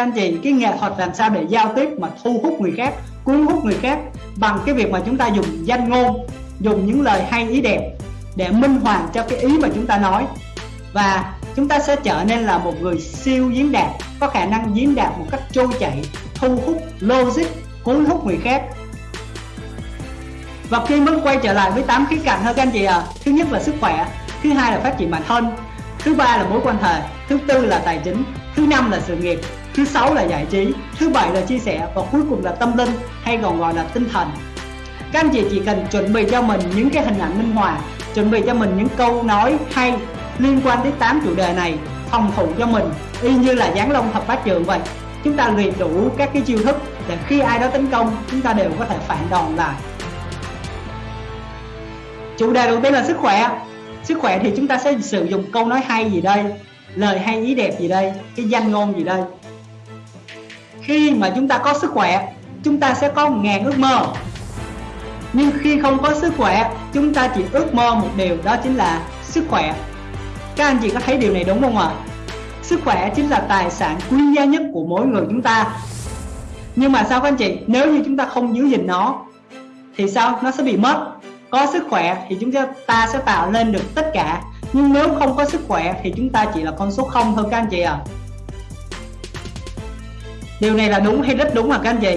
các anh chị cái nghệ thuật làm sao để giao tiếp mà thu hút người khác, cuốn hút người khác bằng cái việc mà chúng ta dùng danh ngôn, dùng những lời hay, ý đẹp để minh hoàn cho cái ý mà chúng ta nói. Và chúng ta sẽ trở nên là một người siêu diễn đạt, có khả năng diễn đạt một cách trôi chảy, thu hút logic, cuốn hút người khác. Và khi mới quay trở lại với tám khía cạnh thôi, các anh chị à thứ nhất là sức khỏe, thứ hai là phát triển bản thân, thứ ba là mối quan hệ, thứ tư là tài chính, thứ năm là sự nghiệp thứ sáu là giải trí, thứ bảy là chia sẻ và cuối cùng là tâm linh hay còn gọi là tinh thần. Các anh chị chỉ cần chuẩn bị cho mình những cái hình ảnh minh họa, chuẩn bị cho mình những câu nói hay liên quan đến 8 chủ đề này, phòng thủ cho mình, y như là giáng long thập bát trường vậy. Chúng ta luyện đủ các cái chiêu thức để khi ai đó tấn công, chúng ta đều có thể phản đòn lại. Chủ đề đầu tiên là sức khỏe. Sức khỏe thì chúng ta sẽ sử dụng câu nói hay gì đây, lời hay ý đẹp gì đây, cái danh ngôn gì đây khi mà chúng ta có sức khỏe, chúng ta sẽ có ngàn ước mơ. Nhưng khi không có sức khỏe, chúng ta chỉ ước mơ một điều, đó chính là sức khỏe. Các anh chị có thấy điều này đúng không ạ? Sức khỏe chính là tài sản quý giá nhất của mỗi người chúng ta. Nhưng mà sao các anh chị? Nếu như chúng ta không giữ gìn nó, thì sao? Nó sẽ bị mất. Có sức khỏe thì chúng ta sẽ tạo lên được tất cả. Nhưng nếu không có sức khỏe thì chúng ta chỉ là con số không thôi các anh chị ạ. à điều này là đúng hay rất đúng hả các anh chị?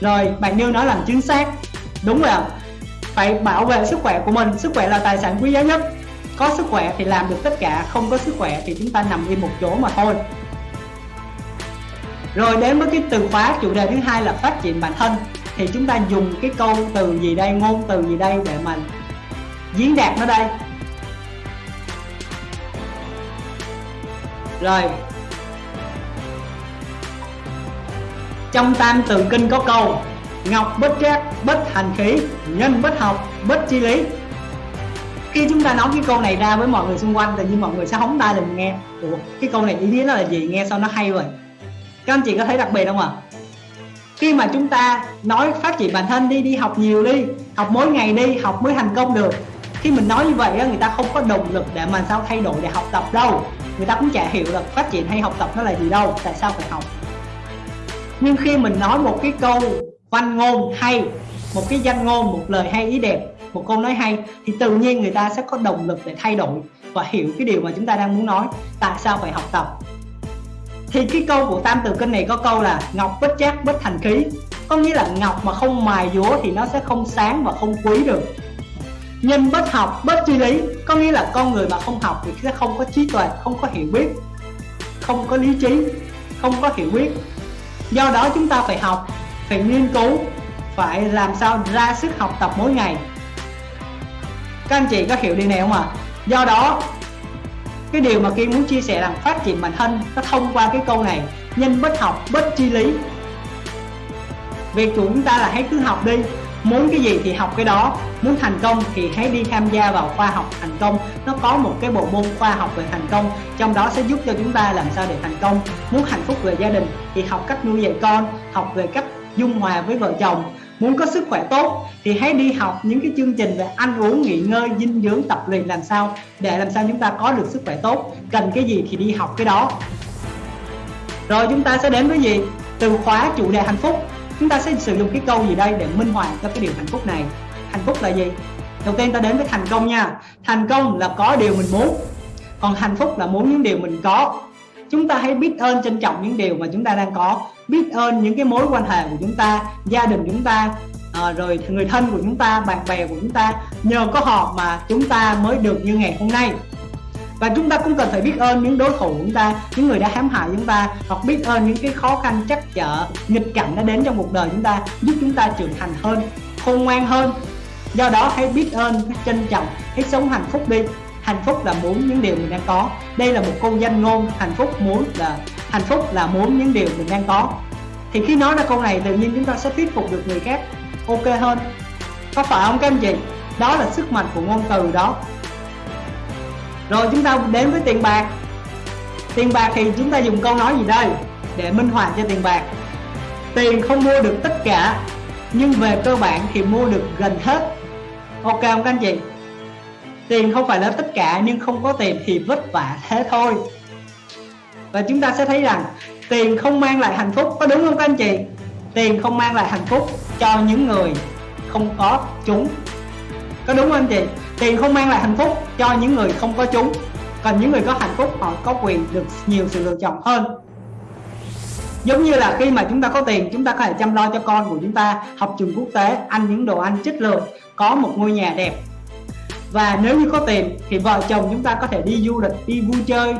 Rồi, bạn Như nói làm chính xác. Đúng rồi ạ. Phải bảo vệ sức khỏe của mình. Sức khỏe là tài sản quý giá nhất. Có sức khỏe thì làm được tất cả. Không có sức khỏe thì chúng ta nằm im một chỗ mà thôi. Rồi, đến với cái từ khóa, chủ đề thứ hai là phát triển bản thân. Thì chúng ta dùng cái câu từ gì đây, ngôn từ gì đây để mà diễn đạt nó đây? Rồi trong tam từ kinh có câu ngọc bất trác bất hành khí nhân bất học bất chi lý. Khi chúng ta nói cái câu này ra với mọi người xung quanh tự nhiên mọi người sẽ hóng tai mình nghe. Ủa, cái câu này ý nghĩa là gì? Nghe sao nó hay vậy? Các anh chị có thấy đặc biệt không ạ? À? khi mà chúng ta nói phát triển bản thân đi đi học nhiều đi học mỗi ngày đi học mới thành công được. Khi mình nói như vậy người ta không có động lực để mà sao thay đổi để học tập đâu. Người ta cũng chả hiểu là phát triển hay học tập nó là gì đâu tại sao phải học nhưng khi mình nói một cái câu văn ngôn hay, một cái danh ngôn, một lời hay, ý đẹp, một câu nói hay, thì tự nhiên người ta sẽ có động lực để thay đổi và hiểu cái điều mà chúng ta đang muốn nói. Tại sao phải học tập? Thì cái câu của tam từ kinh này có câu là ngọc bất chắc bất thành khí có nghĩa là ngọc mà không mài dúa thì nó sẽ không sáng và không quý được. Nhân bất học, bất tri lý, có nghĩa là con người mà không học thì sẽ không có trí tuệ, không có hiểu biết, không có lý trí, không có hiểu biết do đó chúng ta phải học, phải nghiên cứu, phải làm sao ra sức học tập mỗi ngày. Các anh chị có hiểu điều này không ạ? À? do đó, cái điều mà Kiên muốn chia sẻ là phát triển bản thân nó thông qua cái câu này, nhân bất học bất chi lý. Việc của chúng ta là hãy cứ học đi muốn cái gì thì học cái đó. Muốn thành công thì hãy đi tham gia vào khoa học thành công. Nó có một cái bộ môn khoa học về thành công, trong đó sẽ giúp cho chúng ta làm sao để thành công. Muốn hạnh phúc về gia đình thì học cách nuôi dạy con, học về cách dung hòa với vợ chồng. Muốn có sức khỏe tốt thì hãy đi học những cái chương trình về ăn uống, nghỉ ngơi, dinh dưỡng, tập luyện làm sao để làm sao chúng ta có được sức khỏe tốt. Cần cái gì thì đi học cái đó. Rồi chúng ta sẽ đến với gì? Từ khóa chủ đề hạnh phúc chúng ta sẽ sử dụng cái câu gì đây để minh họa cho cái điều hạnh phúc này? Hạnh phúc là gì? Đầu tiên ta đến với thành công nha. Thành công là có điều mình muốn còn hạnh phúc là muốn những điều mình có. Chúng ta hãy biết ơn trân trọng những điều mà chúng ta đang có biết ơn những cái mối quan hệ của chúng ta gia đình chúng ta à, rồi người thân của chúng ta bạn bè của chúng ta. Nhờ có họ mà chúng ta mới được như ngày hôm nay và chúng ta cũng cần phải biết ơn những đối thủ của chúng ta, những người đã hãm hại chúng ta, hoặc biết ơn những cái khó khăn chắc trở, nghịch cảnh đã đến trong cuộc đời chúng ta, giúp chúng ta trưởng thành hơn, khôn ngoan hơn. Do đó hãy biết ơn hãy trân trọng, hãy sống hạnh phúc đi. Hạnh phúc là muốn những điều mình đang có. Đây là một câu danh ngôn, hạnh phúc muốn là, hạnh phúc là muốn những điều mình đang có. Thì khi nói ra câu này, tự nhiên chúng ta sẽ thuyết phục được người khác. Ok hơn. Có phải không các anh chị? Đó là sức mạnh của ngôn từ đó rồi chúng ta đến với tiền bạc. Tiền bạc thì chúng ta dùng câu nói gì đây? Để minh họa cho tiền bạc. Tiền không mua được tất cả, nhưng về cơ bản thì mua được gần hết. Ok không các anh chị? Tiền không phải là tất cả, nhưng không có tiền thì vất vả thế thôi. Và chúng ta sẽ thấy rằng, tiền không mang lại hạnh phúc, có đúng không các anh chị? Tiền không mang lại hạnh phúc cho những người không có chúng. Có đúng không anh chị? Tiền không mang lại hạnh phúc cho những người không có chúng. Còn những người có hạnh phúc, họ có quyền được nhiều sự lựa chọn hơn. Giống như là khi mà chúng ta có tiền, chúng ta có thể chăm lo cho con của chúng ta, học trường quốc tế, ăn những đồ ăn chất lượng, có một ngôi nhà đẹp. Và nếu như có tiền, thì vợ chồng chúng ta có thể đi du lịch, đi vui chơi.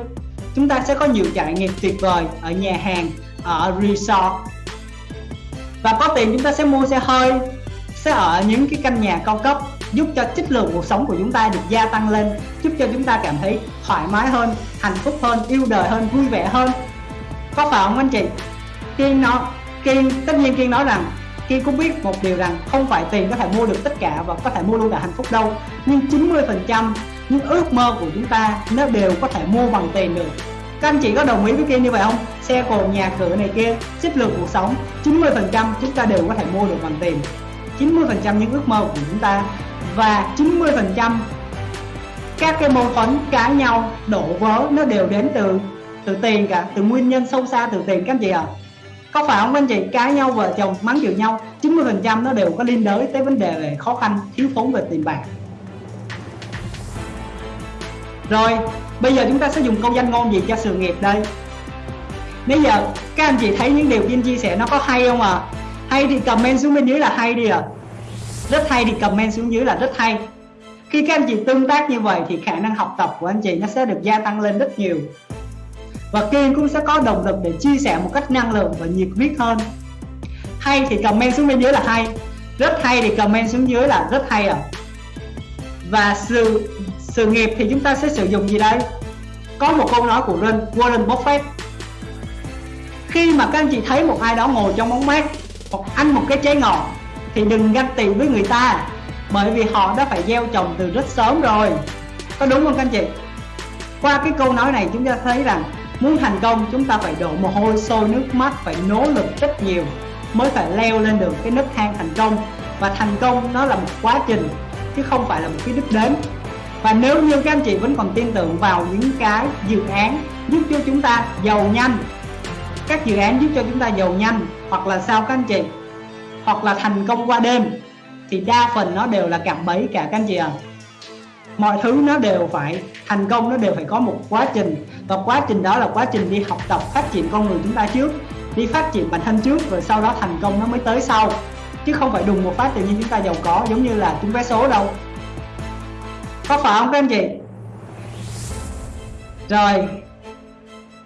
Chúng ta sẽ có nhiều trải nghiệm tuyệt vời ở nhà hàng, ở resort. Và có tiền, chúng ta sẽ mua xe hơi, sẽ ở những cái căn nhà cao cấp giúp cho chất lượng cuộc sống của chúng ta được gia tăng lên, giúp cho chúng ta cảm thấy thoải mái hơn, hạnh phúc hơn, yêu đời hơn, vui vẻ hơn. Có phải không anh chị? Kiên nói, kiên, tất nhiên kiên nói rằng, kiên cũng biết một điều rằng không phải tiền có thể mua được tất cả và có thể mua luôn cả hạnh phúc đâu. Nhưng 90 phần trăm những ước mơ của chúng ta nó đều có thể mua bằng tiền được. Các anh chị có đồng ý với kiên như vậy không? Xe cộ nhà cửa này kia chất lượng cuộc sống 90 phần trăm chúng ta đều có thể mua được bằng tiền. 90 phần trăm những ước mơ của chúng ta và 90 phần trăm các cái mâu thuẫn cãi nhau, đổ vỡ, nó đều đến từ từ tiền cả, từ nguyên nhân sâu xa từ tiền, các anh chị ạ. À? có phải không, anh chị? Cãi nhau, vợ chồng mắng chửi nhau 90 phần trăm nó đều có liên đới tới vấn đề về khó khăn, thiếu thốn về tiền bạc. Rồi, bây giờ chúng ta sẽ dùng câu danh ngôn gì cho sự nghiệp đây? Bây giờ, các anh chị thấy những điều Vinh chia sẻ nó có hay không à hay thì comment xuống bên dưới là hay đi à rất hay thì comment xuống dưới là rất hay. Khi các anh chị tương tác như vậy thì khả năng học tập của anh chị nó sẽ được gia tăng lên rất nhiều. Và Kiên cũng sẽ có động lực để chia sẻ một cách năng lượng và nhiệt huyết hơn. Hay thì comment xuống bên dưới là hay. Rất hay thì comment xuống dưới là rất hay à và sự sự nghiệp thì chúng ta sẽ sử dụng gì đây? Có một câu nói của Warren Buffett. Khi mà các anh chị thấy một ai đó ngồi trong bóng mát hoặc ăn một cái trái ngọt thì đừng ganh tị với người ta, bởi vì họ đã phải gieo trồng từ rất sớm rồi. Có đúng không các anh chị? Qua cái câu nói này chúng ta thấy rằng muốn thành công chúng ta phải đổ mồ hôi sôi nước mắt, phải nỗ lực rất nhiều mới phải leo lên được cái nấc thang thành công. Và thành công nó là một quá trình, chứ không phải là một cái đích đến. Và nếu như các anh chị vẫn còn tin tưởng vào những cái dự án giúp cho chúng ta giàu nhanh, các dự án giúp cho chúng ta giàu nhanh, hoặc là sao các anh chị? Hoặc là thành công qua đêm thì đa phần nó đều là cạm bẫy cả các anh chị ạ. À. mọi thứ nó đều phải thành công nó đều phải có một quá trình. Và quá trình đó là quá trình đi học tập phát triển con người chúng ta trước đi phát triển bản thân trước rồi sau đó thành công nó mới tới sau. Chứ không phải đùng một phát tự nhiên chúng ta giàu có giống như là chúng vé số đâu. Có phải không các anh chị? Rồi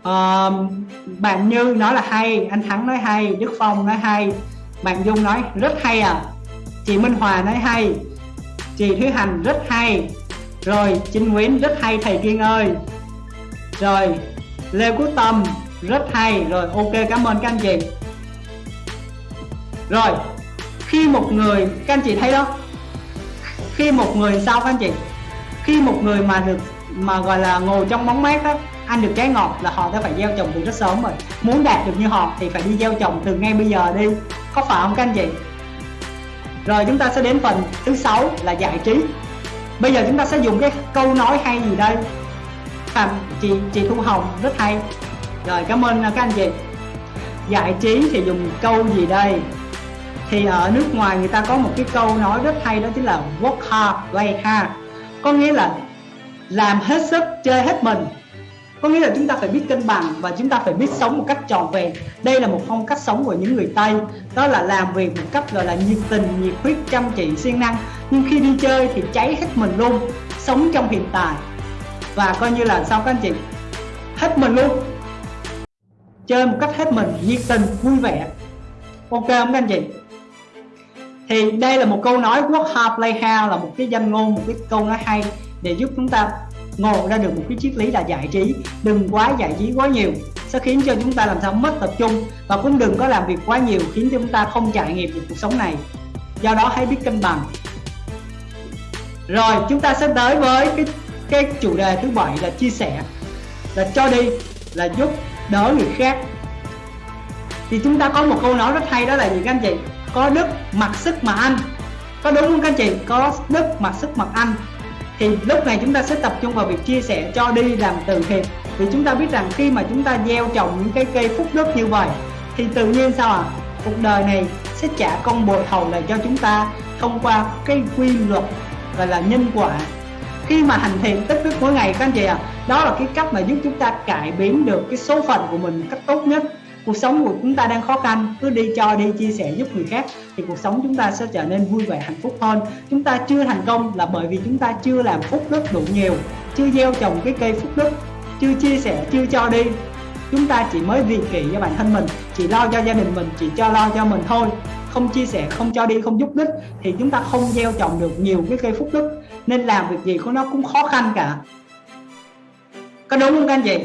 uh, bạn Như nói là hay anh Thắng nói hay Đức Phong nói hay bạn Dung nói, rất hay à. Chị Minh Hòa nói, hay. Chị Thúy Hành rất hay. Rồi Trinh Nguyễn rất hay, thầy Kiên ơi. Rồi, Lê Quốc Tâm, rất hay. Rồi, ok, cảm ơn các anh chị. Rồi, khi một người, các anh chị thấy đó, khi một người sao các anh chị? Khi một người mà được, mà gọi là ngồi trong bóng mát đó ăn được trái ngọt là họ đã phải gieo trồng từ rất sớm rồi. Muốn đạt được như họ thì phải đi gieo trồng từ ngay bây giờ đi. Có phải không các anh chị? Rồi chúng ta sẽ đến phần thứ sáu là giải trí. Bây giờ chúng ta sẽ dùng cái câu nói hay gì đây? À, chị chị Thu Hồng rất hay. Rồi cảm ơn à, các anh chị. Giải trí thì dùng câu gì đây? Thì ở nước ngoài người ta có một cái câu nói rất hay đó chính là work hard play hard. Có nghĩa là làm hết sức chơi hết mình có nghĩa là chúng ta phải biết cân bằng và chúng ta phải biết sống một cách tròn vẹn. Đây là một phong cách sống của những người tây. Đó là làm việc một cách, gọi là, nhiệt tình, nhiệt huyết, chăm chỉ, siêng năng. Nhưng khi đi chơi thì cháy hết mình luôn, sống trong hiện tại. Và coi như là sao các anh chị? Hết mình luôn. Chơi một cách hết mình, nhiệt tình, vui vẻ. Ok không các anh chị? Thì đây là một câu nói work hard play hard là một cái danh ngôn, một cái câu nói hay để giúp chúng ta ngộ ra được một cái triết lý là giải trí. Đừng quá giải trí quá nhiều. Sẽ khiến cho chúng ta làm sao mất tập trung và cũng đừng có làm việc quá nhiều khiến cho chúng ta không trải nghiệm được cuộc sống này. Do đó hãy biết cân bằng. Rồi, chúng ta sẽ tới với cái cái chủ đề thứ bảy là chia sẻ. Là cho đi, là giúp đỡ người khác. Thì chúng ta có một câu nói rất hay đó là gì các anh chị? Có đức mặc sức mà ăn. Có đúng không các anh chị? Có đức mặc sức mặc ăn thì lúc này chúng ta sẽ tập trung vào việc chia sẻ cho đi làm từ thiện. Vì chúng ta biết rằng khi mà chúng ta gieo trồng những cái cây phúc đức như vậy thì tự nhiên sao à cuộc đời này sẽ trả công bồi thầu lại cho chúng ta thông qua cái quy luật gọi là nhân quả. Khi mà hành thiện tích đức mỗi ngày các anh chị ạ à, đó là cái cách mà giúp chúng ta cải biến được cái số phận của mình cách tốt nhất cuộc sống của chúng ta đang khó khăn, cứ đi cho đi, chia sẻ giúp người khác, thì cuộc sống chúng ta sẽ trở nên vui vẻ, hạnh phúc hơn. Chúng ta chưa thành công là bởi vì chúng ta chưa làm phúc đức đủ nhiều, chưa gieo trồng cái cây phúc đức, chưa chia sẻ, chưa cho đi. Chúng ta chỉ mới vì kỷ cho bản thân mình, chỉ lo cho gia đình mình, chỉ cho lo cho mình thôi. Không chia sẻ, không cho đi, không giúp đích, thì chúng ta không gieo trồng được nhiều cái cây phúc đức. Nên làm việc gì của nó cũng khó khăn cả. Có đúng không các anh chị?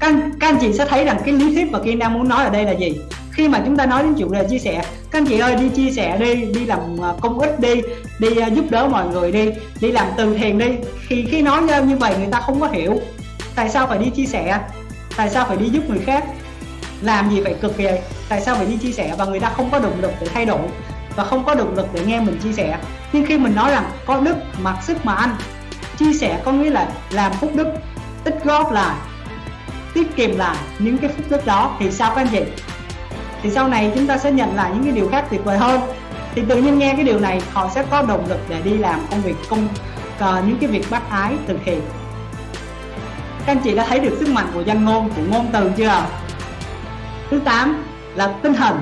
Các, các anh chị sẽ thấy rằng cái lý thuyết mà Kiên đang muốn nói ở đây là gì? Khi mà chúng ta nói đến chủ đề chia sẻ các anh chị ơi đi chia sẻ đi đi làm à, công ích đi đi à, giúp đỡ mọi người đi đi làm từ thiện đi. Thì khi nói như vậy người ta không có hiểu. Tại sao phải đi chia sẻ? Tại sao phải đi giúp người khác? Làm gì phải cực kỳ? Tại sao phải đi chia sẻ? Và người ta không có động lực để thay đổi và không có động lực để nghe mình chia sẻ. Nhưng khi mình nói rằng có đức mặc sức mà ăn chia sẻ có nghĩa là làm phúc đức tích góp lại tiết kiệm lại những cái phúc đức đó thì sao các anh chị? Thì sau này chúng ta sẽ nhận lại những cái điều khác tuyệt vời hơn. Thì tự nhiên nghe cái điều này họ sẽ có động lực để đi làm công việc công uh, những cái việc bác ái thực hiện. Các anh chị đã thấy được sức mạnh của danh ngôn của ngôn từ chưa? Thứ 8 là tinh thần.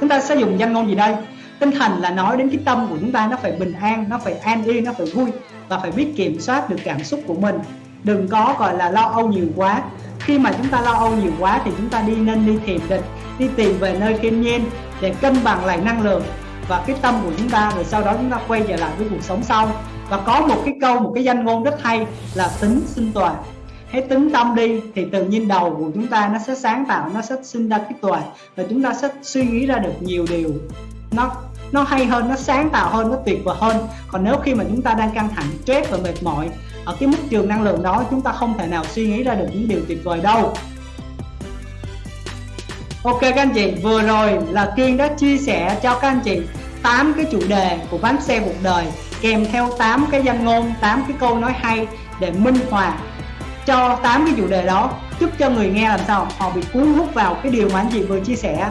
Chúng ta sẽ dùng danh ngôn gì đây? Tinh thần là nói đến cái tâm của chúng ta nó phải bình an nó phải an yên nó phải vui và phải biết kiểm soát được cảm xúc của mình đừng có gọi là lo âu nhiều quá. Khi mà chúng ta lo âu nhiều quá thì chúng ta đi nên đi thiền định, đi tìm về nơi thiên nhiên để cân bằng lại năng lượng và cái tâm của chúng ta, rồi sau đó chúng ta quay trở lại với cuộc sống sau. Và có một cái câu, một cái danh ngôn rất hay là tính sinh toàn hãy tính tâm đi thì tự nhiên đầu của chúng ta nó sẽ sáng tạo, nó sẽ sinh ra cái tuệ và chúng ta sẽ suy nghĩ ra được nhiều điều. Nó nó hay hơn, nó sáng tạo hơn, nó tuyệt vời hơn. Còn nếu khi mà chúng ta đang căng thẳng, stress và mệt mỏi ở cái mức trường năng lượng đó chúng ta không thể nào suy nghĩ ra được những điều tuyệt vời đâu. Ok các anh chị, vừa rồi là Kiên đã chia sẻ cho các anh chị 8 cái chủ đề của bánh xe cuộc đời kèm theo 8 cái danh ngôn, 8 cái câu nói hay để minh họa cho 8 cái chủ đề đó. Giúp cho người nghe làm sao họ bị cuốn hút vào cái điều mà anh chị vừa chia sẻ.